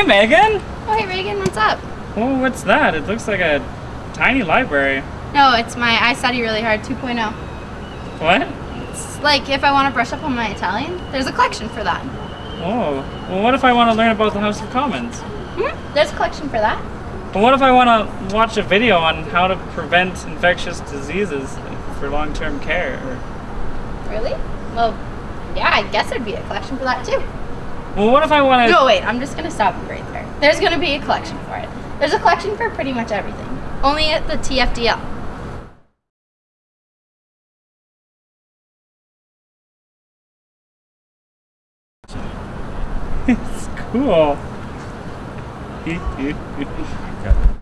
Hey, Megan. Oh, hey Reagan, what's up? Oh, what's that? It looks like a tiny library. No, it's my I study really hard 2.0. What? It's like if I want to brush up on my Italian, there's a collection for that. Oh. Well, what if I want to learn about the House of Commons? Hmm? There's a collection for that. Well, what if I want to watch a video on how to prevent infectious diseases for long-term care? Really? Well, yeah, I guess there'd be a collection for that too. Well, what if I want to... No, wait, I'm just gonna stop you right there. There's gonna be a collection for it. There's a collection for pretty much everything. Only at the TFDL. It's cool.